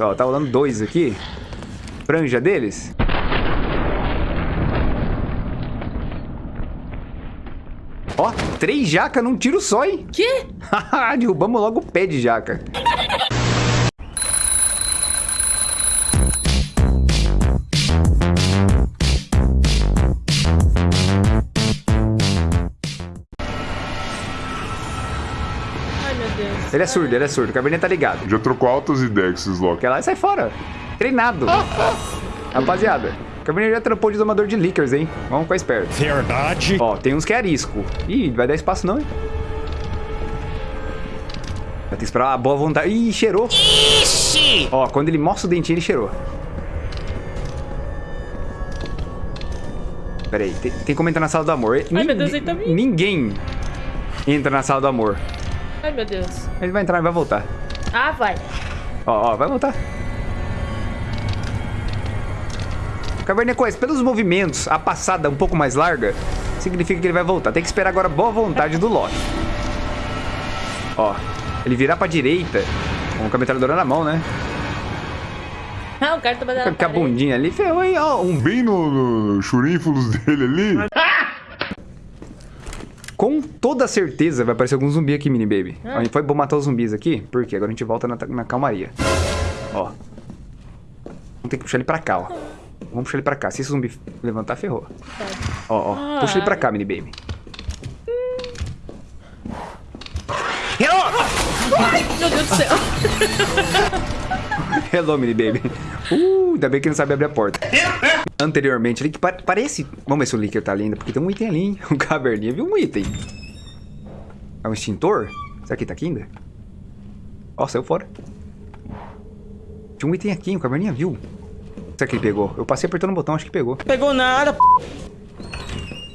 Ó, tá rolando dois aqui. Franja deles. Ó, três jaca num tiro só, hein? Que? Derrubamos logo o pé de jaca. Ele é surdo, ele é surdo. O cabernet tá ligado. Já trocou altas ideias com esses Loki. Quer lá e sai fora. Treinado. Rapaziada, o cabernet já trampou de domador de liquors, hein? Vamos ficar esperto. Verdade. Ó, tem uns que é arisco. Ih, vai dar espaço não, hein? Vai ter que esperar a boa vontade. Ih, cheirou. Ixi! Ó, quando ele mostra o dentinho, ele cheirou. Pera aí, tem, tem como entrar na sala do amor. Ai, meu Deus, ele tá vindo. Ninguém entra na sala do amor. Ai, meu Deus. Ele vai entrar e vai voltar. Ah, vai. Ó, ó, vai voltar. Caverninha Coisa, pelos movimentos, a passada um pouco mais larga, significa que ele vai voltar. Tem que esperar agora a boa vontade do Loki. Ó, ele virar pra direita, com a metralhadora na mão, né? Ah, o cara tá batendo Com a bundinha ali, ferrou, hein? Ó, um... Bem no, no dele ali. Com toda certeza vai aparecer algum zumbi aqui, mini baby. Ah. Ó, a gente foi bom matar os zumbis aqui, porque agora a gente volta na, na calmaria. Ó. Vamos ter que puxar ele pra cá, ó. Vamos puxar ele pra cá. Se esse zumbi levantar, ferrou. Ó, ó. Puxa ele pra cá, mini baby. Meu Deus do céu. Hello, mini baby. Uh, ainda bem que não sabe abrir a porta. Anteriormente, ali que pa- parece... Vamos ver se o Licker tá ali ainda, porque tem um item ali, hein? O caverninha viu um item. É um extintor? Será que tá aqui ainda? Ó, saiu fora. Tinha um item aqui, o caverninha viu. Será que ele pegou? Eu passei apertando o botão, acho que pegou. Pegou nada, p...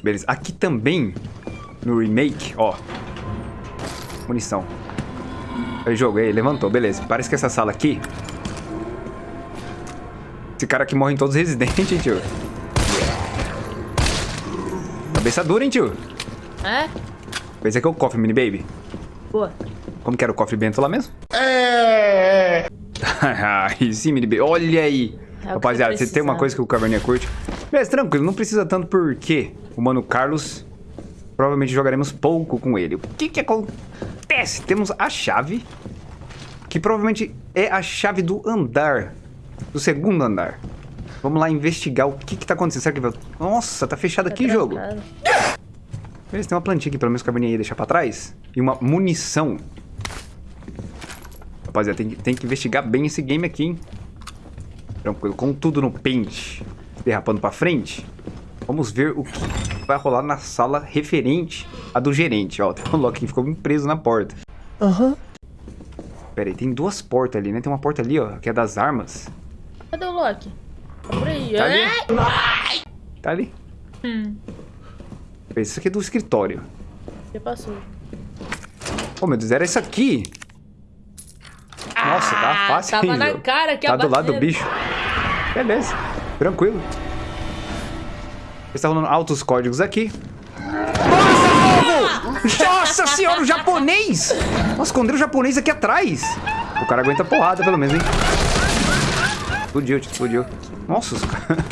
Beleza. Aqui também, no remake, ó. Munição. Aí joguei, levantou, beleza. Parece que essa sala aqui... Esse cara aqui morre em todos os residentes, hein, tio. Cabeça dura, hein, tio. É? Esse aqui é o cofre, mini baby. Boa. Como que era o cofre bento lá mesmo? É. Aí sim, mini baby. Olha aí. É Rapaziada, você tem uma coisa que o Caverninha curte. Mas tranquilo, não precisa tanto porque o Mano Carlos provavelmente jogaremos pouco com ele. O que que acontece? Temos a chave, que provavelmente é a chave do andar, do segundo andar. Vamos lá investigar o que que tá acontecendo. Será que vai... Nossa, tá fechado aqui o jogo. Beleza, tem uma plantinha aqui, pelo menos que a Caverninha ia deixar pra trás. E uma munição. Rapaziada, tem, que- tem que investigar bem esse game aqui, hein? Tranquilo, com tudo no pente, derrapando pra frente. Vamos ver o que vai rolar na sala referente à do gerente. Ó, tem um Loki que ficou preso na porta. Aham. Pera aí, tem duas portas ali, né? Tem uma porta ali, ó, que é das armas. Cadê o Loki? Tá por aí. Tá ali? Ai! Tá ali. Hum, Isso aqui é do escritório. já passou. Oh, meu Deus, era isso aqui. Nossa, tá Ah, fácil tava hein, na cara que Tá do lado do bicho. Beleza. Tranquilo. Está rolando altos códigos aqui. Nossa, povo! Nossa senhora, o japonês! Nossa, esconderam o japonês aqui atrás. O cara aguenta porrada, pelo menos, hein? Explodiu, tio, explodiu. Nossa, os caras...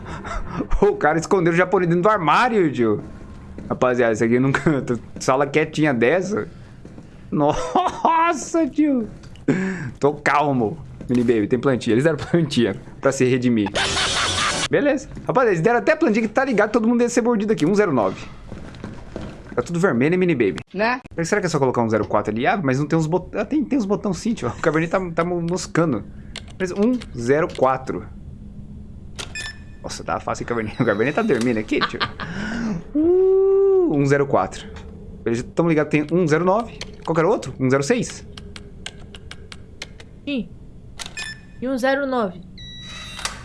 o cara escondeu o japonês dentro do armário, tio. Rapaziada, isso aqui nunca... Sala quietinha dessa. Nossa, tio. Tô calmo. Mini Baby, tem plantinha. Eles deram plantinha pra se redimir. Beleza. Rapaziada, eles deram até plantinha que tá ligado, todo mundo ia ser mordido aqui. 109. Tá tudo vermelho, hein, Mini Baby? Né? Será que é só colocar um 04 ali? Ah, mas não tem uns botões. Ah, tem, tem uns botões sim, tio. O Cabernet tá, tá moscando. Mas 104. Nossa, tá fácil, Cabernet. O Cabernet tá dormindo aqui, tio. Uh, 104. Eles estão ligados, tem 109. Qual que era o outro? 106. Ih. E um 09.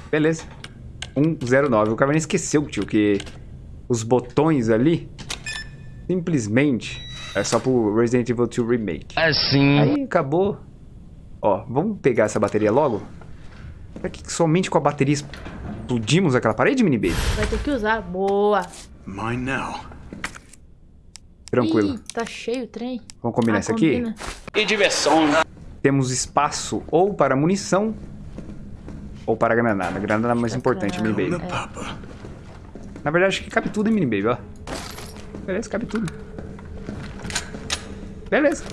Beleza. 109. O Cabernet esqueceu, tio, que os botões ali simplesmente é só pro Resident Evil 2 Remake. Assim. Aí acabou. Ó, vamos pegar essa bateria logo. Será que somente com a bateria explodimos aquela parede, mini baby? Vai ter que usar. Boa. Mine now. Tranquilo. Ih, tá cheio o trem. Vamos combinar Ah, isso aqui? combina. E diversão. temos espaço ou para munição ou para granada. A granada é a mais importante, mini baby. Papa. Na verdade, acho que cabe tudo em mini baby, ó. Beleza, cabe tudo. Beleza.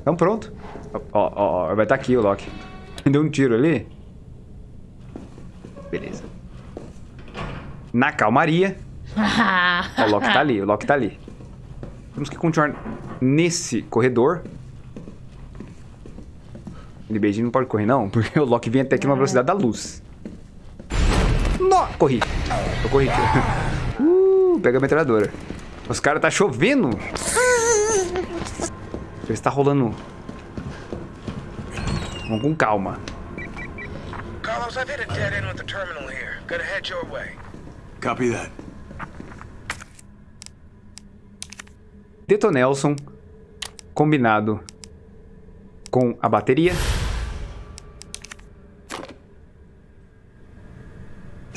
Então pronto. Ó, ó, ó, vai estar aqui o Loki. Deu um tiro ali. Beleza. Na calmaria. Ó, o Loki tá ali, o Loki tá ali. Temos que continuar nesse corredor. Ele beijinho não pode correr, não, porque o Loki vem até aqui numa velocidade da luz. Nó! Corri. Eu corri aqui. Uh, pega a metralhadora. Os caras tá chovendo. Deixa eu ver se tá rolando. Vamos com calma. Carlos, I've hit a dead end with the terminal here. Gotta head your way. Copy that. Detonelson combinado com a bateria.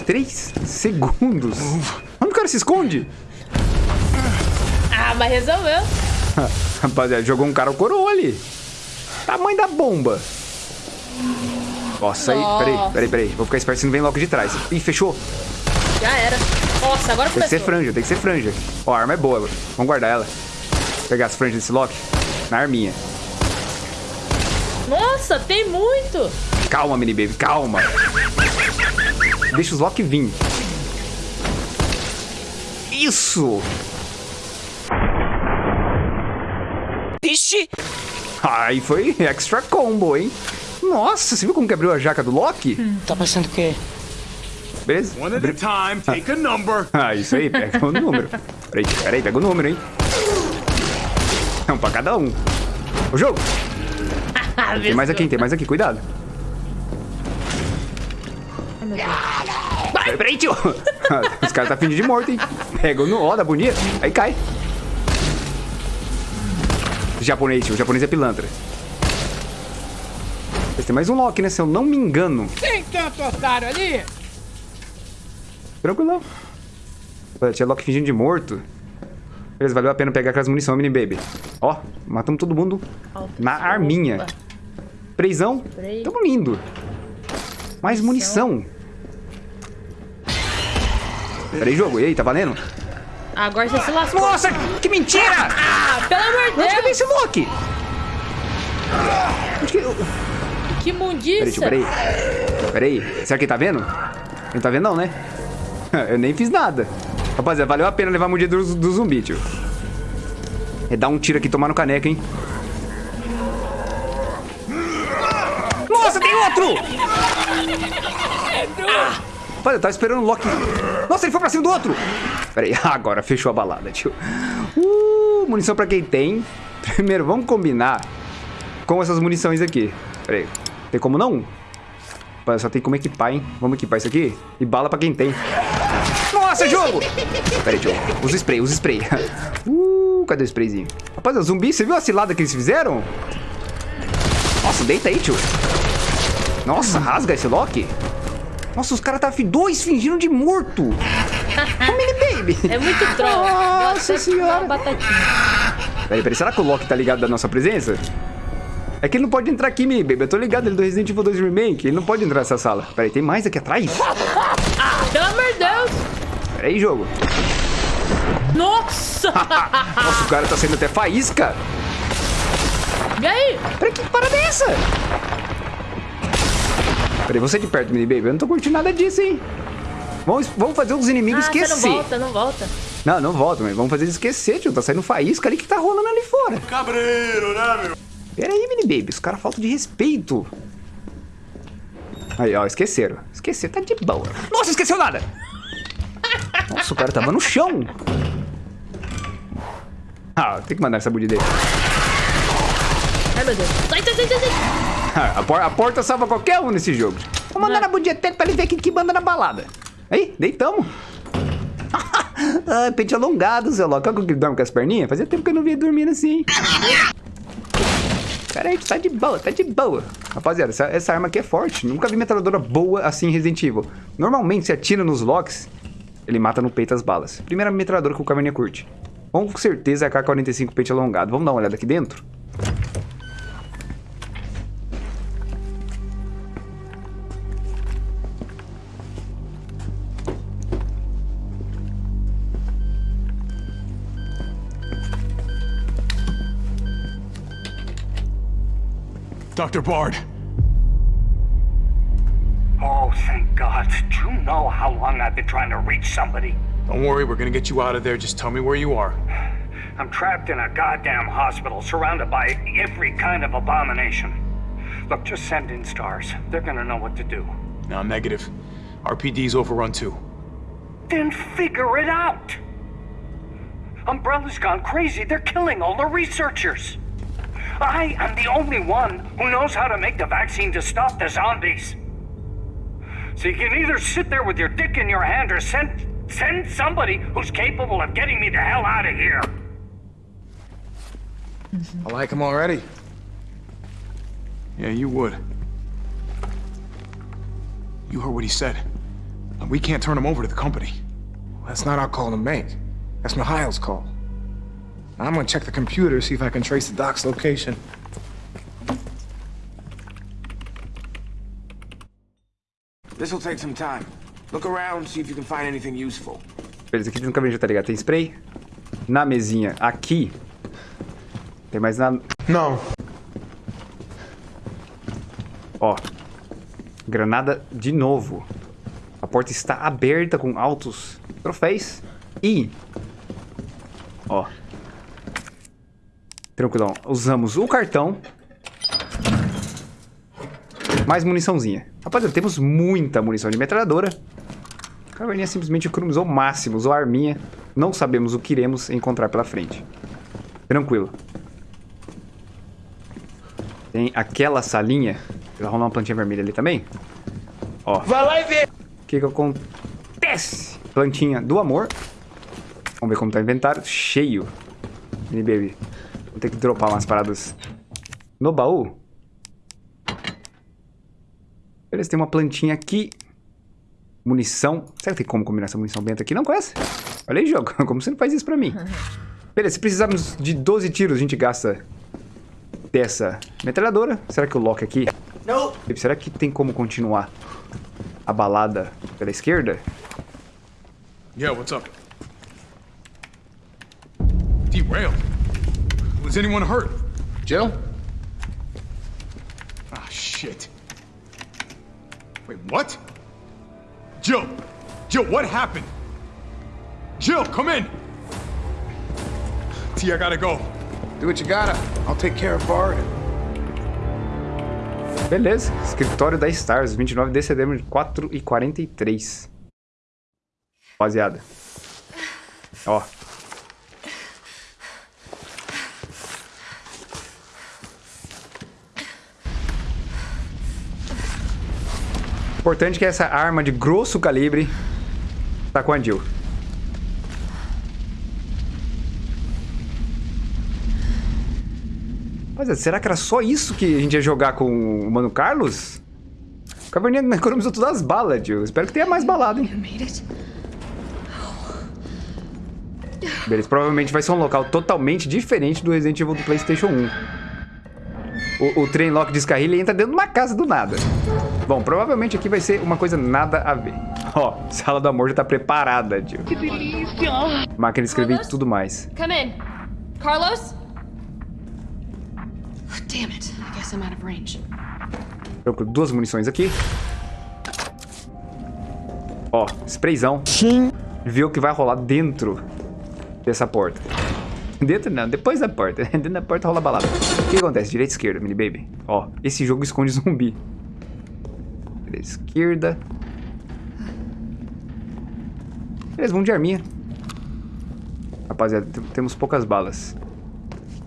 Três segundos. Onde o cara se esconde? Ah, mas resolveu. Rapaziada, jogou um cara o coroa ali. Tamanho da bomba. Nossa, aí, peraí, peraí, peraí. Vou ficar esperto se não vem logo de trás. Ih, fechou. Já era. Nossa, agora Tem que começou. ser franja, tem que ser franja. Ó, a arma é boa. Vamos guardar ela. Pegar as franjas desse Loki. Na arminha. Nossa, tem muito. Calma, mini baby, calma. Deixa os Loki vir. Isso! Ixi! Aí foi extra combo, hein? Nossa, você viu como que abriu a jaca do Loki? Tá passando o quê? Beleza? One at a time. Take a number. Ah, isso aí, pega o número. Peraí, peraí, pega o número, hein? Um pra cada um. O jogo! Ah, Tem mais aqui, tem mais aqui, cuidado. Peraí, peraí, tio. Os caras tá fingindo de morto, hein? Pega no ó da bonita, aí cai. Japonês, tio. O japonês é pilantra. Tem mais um Loki, né? Se eu não me engano. Tem tanto otário ali? Tranquilão. Olha, Tinha Loki fingindo de morto. Beleza, valeu a pena pegar aquelas munição, mini baby. Ó, matamos todo mundo na arminha. Spray. Tamo lindo. Mais munição. Peraí, jogo. E aí, tá valendo? Agora você se lascou. Nossa, que mentira! Ah, pelo amor de Onde que vem Deus. esse Loki? Onde que... Que Peraí, tio, mundiça. peraí. Peraí, será que ele tá vendo? Ele não tá vendo não, né? Eu nem fiz nada. Rapaziada, valeu a pena levar a mordida do, do zumbi, tio. É dar um tiro aqui e tomar no caneco, hein? Nossa, tem outro! Ah, Rapaziada, eu tava esperando o Loki. Nossa, ele foi pra cima do outro! Pera aí, agora fechou a balada, tio. Uh, munição pra quem tem. Primeiro, vamos combinar com essas munições aqui. Pera aí, tem como não? Só tem como equipar, hein? Vamos equipar isso aqui? E bala pra quem tem. Nossa, jogo! Pera aí, tio. Usa spray, usa spray. Uh, cadê o sprayzinho? Rapaz, o zumbi, você viu a cilada que eles fizeram? Nossa, deita aí, tio. Nossa, rasga esse Loki. Nossa, os caras tá dois fingindo de morto. Ô, mini baby. É muito troll. Nossa senhora. Peraí, peraí, será que o Loki tá ligado da nossa presença? É que ele não pode entrar aqui, mini baby. Eu tô ligado, ele é do Resident Evil 2 Remake. Ele não pode entrar nessa sala. Peraí, tem mais aqui atrás? Pelo amor de Deus. Peraí, jogo. Nossa. Nossa, o cara tá saindo até faísca. E aí? Peraí, que parada é essa? Peraí, você de perto, mini baby. Eu não tô curtindo nada disso, hein? Vamos, vamos fazer os inimigos Ah, esquecer. não volta, não volta. Não, não volta, mas vamos fazer eles esquecer, tio. Tá saindo faísca ali que tá rolando ali fora. Cabreiro, né, meu? Pera aí, mini baby. Os caras faltam de respeito. Aí, ó, esqueceram. Esqueceram, tá de boa. Nossa, esqueceu nada. Nossa, o cara tava no chão. Ah, tem que mandar essa budi dele. Ai, meu Deus. Sai, sai, sai, sai, sai. A, por- a porta salva qualquer um nesse jogo. Vou mandar na budi dele pra ele ver quem que manda na balada. Aí, deitamos. ah, pente alongado, seu louco. Olha como que ele dorme com as perninhas. Fazia tempo que eu não via dormindo assim. Pera aí, tá de boa, tá de boa. Rapaziada, essa, essa arma aqui é forte. Nunca vi metralhadora boa assim em Resident Evil. Normalmente, se atira nos locks, ele mata no peito as balas. Primeira metralhadora que o Caverninha curte. Com certeza é a K-45 pente alongado. Vamos dar uma olhada aqui dentro? Dr. Bard. Oh, thank God. Do you know how long I've been trying to reach somebody? Don't worry, we're gonna get you out of there. Just tell me where you are. I'm trapped in a goddamn hospital, surrounded by every kind of abomination. Look, just send in stars. They're gonna know what to do. No, negative. RPD's overrun too. Then figure it out! Umbrella's gone crazy. They're killing all the researchers. I am the only one who knows how to make the vaccine to stop the zombies. So you can either sit there with your dick in your hand or send send somebody who's capable of getting me the hell out of here. Mm-hmm. I like him already. Yeah, you would. You heard what he said. We can't turn him over to the company. That's not our call to make. That's Mihail's call. I'm gonna check the computer, see if I can trace the doc's location. This'll take some time. Look around, see if you can find anything useful. Beleza, aqui no caminho já tá ligado. Tem spray. Na mesinha aqui. Tem mais nada. Não. Ó. Granada de novo. A porta está aberta com altos troféus. E... Ó. Tranquilão. Usamos o cartão. Mais muniçãozinha. Rapaziada, temos muita munição de metralhadora. A caverninha simplesmente economizou o máximo. Usou a arminha. Não sabemos o que iremos encontrar pela frente. Tranquilo. Tem aquela salinha. Vai rolar uma plantinha vermelha ali também. Ó. Vai lá e vê. O que que acontece? Plantinha do amor. Vamos ver como tá o inventário. Cheio. Mini baby. Vou ter que dropar umas paradas no baú. Beleza, tem uma plantinha aqui. Munição. Será que tem como combinar essa munição benta aqui? Não conhece? Olha aí, jogo. Como você não faz isso pra mim? Beleza, se precisarmos de 12 tiros, a gente gasta dessa metralhadora. Será que o lock aqui... Não. Será que tem como continuar a balada pela esquerda? Yeah, what's up? Derailed. Was anyone hurt? Jill? Ah, shit. Wait, what? Jill! Jill, what happened? Jill, come in! T, I gotta go. Do what you gotta. I'll take care of Bard. Beleza, escritório da Stars, 29 de setembro de 4 e 43. Rapaziada. Ó. Importante que essa arma de grosso calibre tá com a Jill. Rapaziada, será que era só isso que a gente ia jogar com o Mano Carlos? O Caverninha economizou todas as balas, tio. Espero que tenha mais balada, hein? Beleza, provavelmente vai ser um local totalmente diferente do Resident Evil do Playstation 1. O, o trem lock descarrilha e entra dentro de uma casa do nada. Bom, provavelmente aqui vai ser uma coisa nada a ver. Ó, sala do amor já tá preparada, tio. Que delícia! Máquina de escrever e tudo mais. Come in. Carlos? Damn it. I guess I'm out of range. Procuro duas munições aqui. Ó, sprayzão. Sim. Vê o que vai rolar dentro dessa porta. Dentro não, depois da porta. Dentro da porta rola balada. O que acontece? Direita e esquerda, mini baby. Ó, esse jogo esconde zumbi. Direita esquerda. Beleza, vamos de arminha. Rapaziada, tem- temos poucas balas.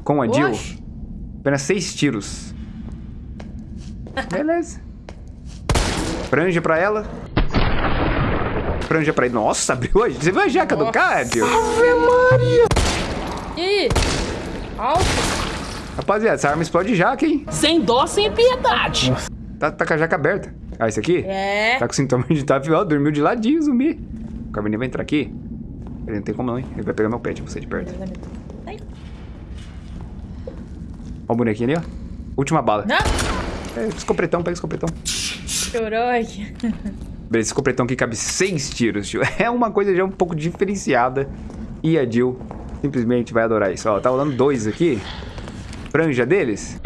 Com a Jill, apenas seis tiros. Beleza. Franja pra ela. Franja pra ele. Nossa, abriu a... Você viu a jaca do cara, tio? E aí? Alto. Rapaziada, essa arma explode jaca, hein? Sem dó, sem piedade. Tá, tá com a jaca aberta. Ah, esse aqui? É. Tá com sintoma de TAF, ó, dormiu de ladinho, zumbi. O Caverninha vai entrar aqui. Ele não tem como não, hein? Ele vai pegar meu pet, você de perto. Ó o bonequinho ali, ó. Última bala. Não. É, escopretão, pega escopretão. Chorou aqui. Esse escopretão aqui cabe seis tiros, tio. É uma coisa já um pouco diferenciada. E a Jill simplesmente vai adorar isso. Ó, tá rolando dois aqui franja deles?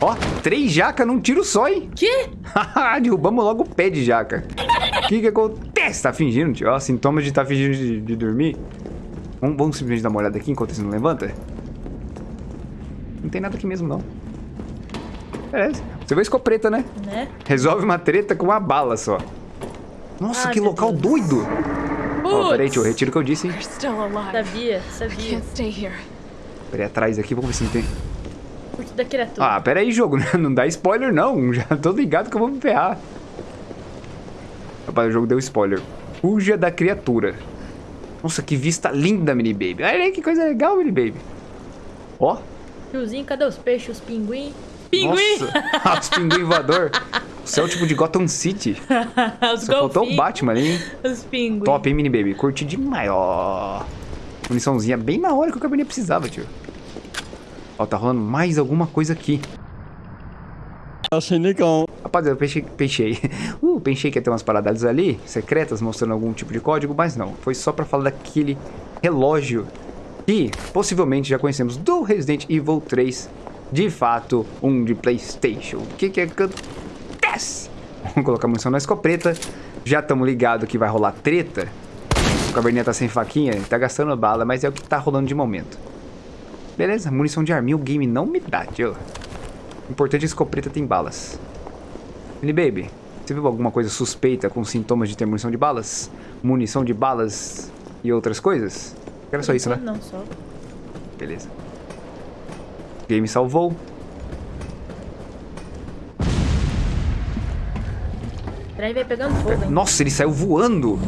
Ó, três jaca num tiro só, hein? Que? Derrubamos logo o pé de jaca. O que que acontece? Tá fingindo, tio? Ó, sintomas de tá fingindo de, de dormir. Vamos, vamos, simplesmente dar uma olhada aqui enquanto você não levanta? Não tem nada aqui mesmo, não. Beleza. Você vai escopeta, né? Né? Resolve uma treta com uma bala só. Nossa, que local Deus. doido! Ó, peraí, tio, eu retiro o que eu disse, hein? Sabia, sabia. Peraí, atrás aqui, vamos ver se não tem... Curto da criatura. Ah, pera aí, jogo. Não dá spoiler, não. Já tô ligado que eu vou me ferrar. Rapaz, o jogo deu spoiler. Fuja da criatura. Nossa, que vista linda, mini baby. Olha aí que coisa legal, mini baby. Ó. Tiozinho, cadê os peixes, os pinguim? Pinguim! Nossa, os pinguim voador. O céu tipo de Gotham City. os Só faltou o. Batman ali, hein? Os pinguim. Top, hein, mini baby. Curti demais, ó. Muniçãozinha bem na hora que o cabernet precisava, tio. Ó, tá rolando mais alguma coisa aqui. Rapaz, eu pensei, pensei. Uh, pensei que ia ter umas paradas ali, secretas, mostrando algum tipo de código, mas não. Foi só pra falar daquele relógio que possivelmente já conhecemos do Resident Evil 3. De fato, um de Playstation. O que que acontece? Vamos colocar munição na escopeta. Já estamos ligados que vai rolar treta. O caverninha tá sem faquinha, tá gastando bala, mas é o que tá rolando de momento. Beleza, munição de arminha o game não me dá, tio. Importante, a escopeta tem balas. Mini Baby, você viu alguma coisa suspeita com sintomas de ter munição de balas? Munição de balas e outras coisas? Era só isso, né? Não, só. Beleza. Game salvou. Peraí, vai pegando fogo, hein? Nossa, ele saiu voando.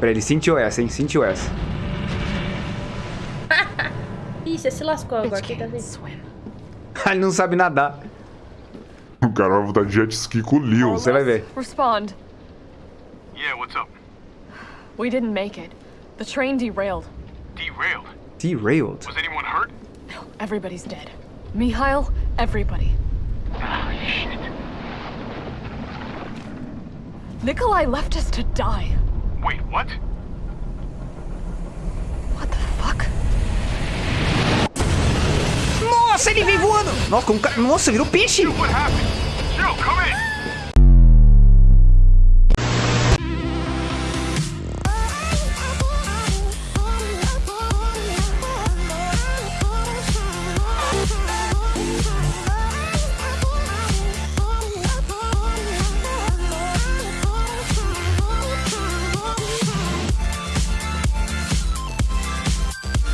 Pera, ele sentiu essa, hein? Sentiu essa. Ih, você se lascou agora, que tá ele não sabe nadar. O cara vai botar jet ski com o Leo. Você vai ver. Respond. Yeah, what's up? We didn't make it. The train derailed. Derailed. Derailed. Was anyone hurt? Everybody's dead. Mihail, everybody. Ah, shit. Nikolai left us to die. Wait, what? What the fuck? Nossa, ele veio voando. Nossa, ca... Nossa virou peixe. What happened?